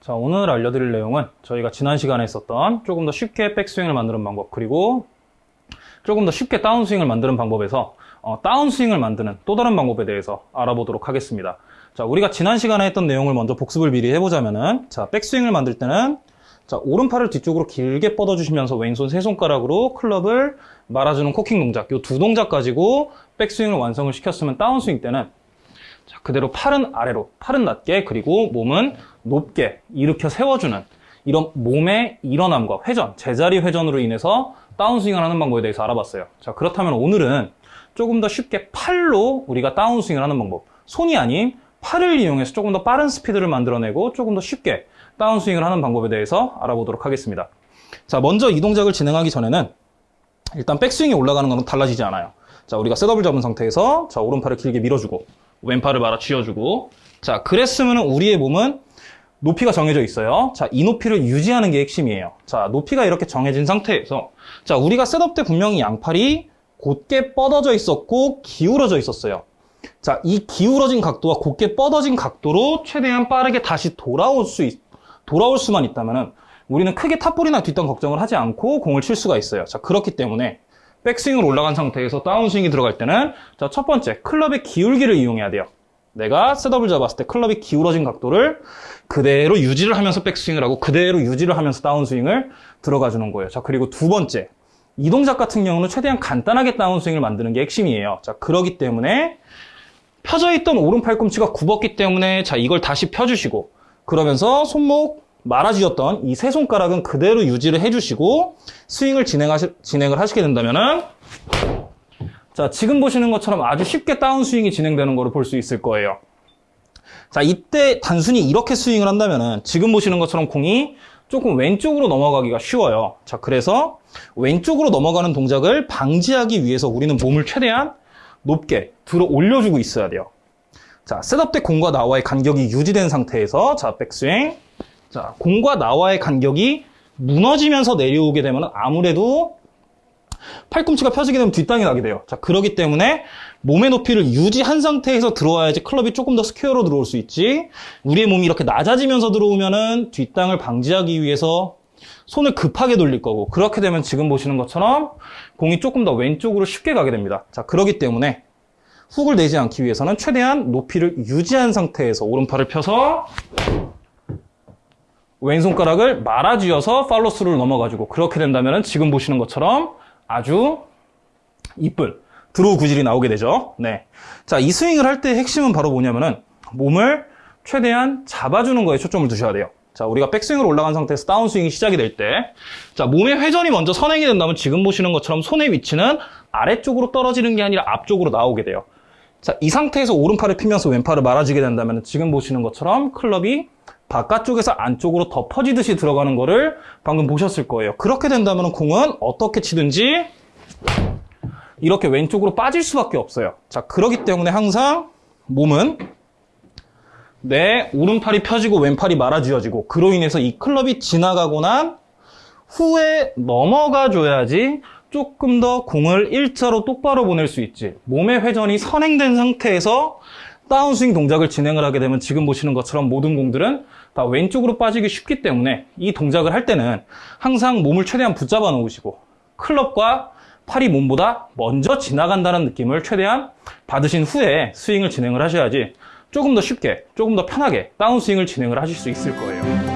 자, 오늘 알려드릴 내용은 저희가 지난 시간에 있었던 조금 더 쉽게 백스윙을 만드는 방법, 그리고 조금 더 쉽게 다운스윙을 만드는 방법에서 어, 다운스윙을 만드는 또 다른 방법에 대해서 알아보도록 하겠습니다. 자, 우리가 지난 시간에 했던 내용을 먼저 복습을 미리 해보자면은, 자, 백스윙을 만들 때는, 자, 오른팔을 뒤쪽으로 길게 뻗어주시면서 왼손 세 손가락으로 클럽을 말아주는 코킹 동작, 이 두 동작 가지고 백스윙을 완성을 시켰으면 다운스윙 때는, 자, 그대로 팔은 아래로, 팔은 낮게, 그리고 몸은 높게 일으켜 세워주는 이런 몸의 일어남과 회전, 제자리 회전으로 인해서 다운스윙을 하는 방법에 대해서 알아봤어요. 자, 그렇다면 오늘은 조금 더 쉽게 팔로 우리가 다운스윙을 하는 방법, 손이 아닌 팔을 이용해서 조금 더 빠른 스피드를 만들어내고 조금 더 쉽게 다운스윙을 하는 방법에 대해서 알아보도록 하겠습니다. 자, 먼저 이 동작을 진행하기 전에는 일단 백스윙이 올라가는 건 달라지지 않아요. 자, 우리가 setup을 잡은 상태에서 자, 오른팔을 길게 밀어주고 왼팔을 말아 쥐어주고 자, 그랬으면 우리의 몸은 높이가 정해져 있어요. 자, 이 높이를 유지하는 게 핵심이에요. 자, 높이가 이렇게 정해진 상태에서 자, 우리가 setup 때 분명히 양팔이 곧게 뻗어져 있었고 기울어져 있었어요. 자, 이 기울어진 각도와 곧게 뻗어진 각도로 최대한 빠르게 다시 돌아올 수 있, 돌아올 수만 있다면은 우리는 크게 top ball이나 뒷땅 걱정을 하지 않고 공을 칠 수가 있어요. 자, 그렇기 때문에 백스윙으로 올라간 상태에서 다운스윙이 들어갈 때는 자, 첫 번째 클럽의 기울기를 이용해야 돼요. 내가 셋업을 잡았을 때 클럽이 기울어진 각도를 그대로 유지를 하면서 백스윙을 하고 그대로 유지를 하면서 다운스윙을 들어가 주는 거예요. 자, 그리고 두 번째. 이 동작 같은 경우는 최대한 간단하게 다운스윙을 만드는 게 핵심이에요. 자, 그러기 때문에 펴져 있던 오른 팔꿈치가 굽었기 때문에 자, 이걸 다시 펴주시고 그러면서 손목 말아쥐었던 이 세 손가락은 그대로 유지를 해주시고 스윙을 진행하시, 진행을 하시게 된다면은 자, 지금 보시는 것처럼 아주 쉽게 다운스윙이 진행되는 것을 볼수 있을 거예요. 자, 이때 단순히 이렇게 스윙을 한다면은 지금 보시는 것처럼 공이 조금 왼쪽으로 넘어가기가 쉬워요. 자, 그래서 왼쪽으로 넘어가는 동작을 방지하기 위해서 우리는 몸을 최대한 높게 들어 올려주고 있어야 돼요. 자, 셋업 때 공과 나와의 간격이 유지된 상태에서 자, 백스윙. 자, 공과 나와의 간격이 무너지면서 내려오게 되면 아무래도 팔꿈치가 펴지게 되면 뒷땅이 나게 돼요. 자, 그러기 때문에 몸의 높이를 유지한 상태에서 들어와야지 클럽이 조금 더 스퀘어로 들어올 수 있지. 우리의 몸이 이렇게 낮아지면서 들어오면은 뒷땅을 방지하기 위해서 손을 급하게 돌릴 거고 그렇게 되면 지금 보시는 것처럼 공이 조금 더 왼쪽으로 쉽게 가게 됩니다. 자, 그러기 때문에 훅을 내지 않기 위해서는 최대한 높이를 유지한 상태에서 오른팔을 펴서 왼손가락을 말아쥐어서 팔로스를 넘어가지고 그렇게 된다면 지금 보시는 것처럼 아주 이쁜 드로우 구질이 나오게 되죠. 네. 자, 이 스윙을 할 때 핵심은 바로 뭐냐면은 몸을 최대한 잡아주는 거에 초점을 두셔야 돼요. 자, 우리가 백스윙으로 올라간 상태에서 다운스윙이 시작이 될 때, 자, 몸의 회전이 먼저 선행이 된다면 지금 보시는 것처럼 손의 위치는 아래쪽으로 떨어지는 게 아니라 앞쪽으로 나오게 돼요. 자, 이 상태에서 오른팔을 피면서 왼팔을 말아주게 된다면 지금 보시는 것처럼 클럽이 바깥쪽에서 안쪽으로 더 퍼지듯이 들어가는 거를 방금 보셨을 거예요. 그렇게 된다면 공은 어떻게 치든지 이렇게 왼쪽으로 빠질 수밖에 없어요. 자, 그러기 때문에 항상 몸은 내 오른팔이 펴지고 왼팔이 말아쥐어지고 그로 인해서 이 클럽이 지나가고 난 후에 넘어가 줘야지 조금 더 공을 일자로 똑바로 보낼 수 있지. 몸의 회전이 선행된 상태에서 다운스윙 동작을 진행을 하게 되면 지금 보시는 것처럼 모든 공들은 다 왼쪽으로 빠지기 쉽기 때문에 이 동작을 할 때는 항상 몸을 최대한 붙잡아 놓으시고 클럽과 팔이 몸보다 먼저 지나간다는 느낌을 최대한 받으신 후에 스윙을 진행을 하셔야지 조금 더 쉽게, 조금 더 편하게 다운스윙을 진행을 하실 수 있을 거예요.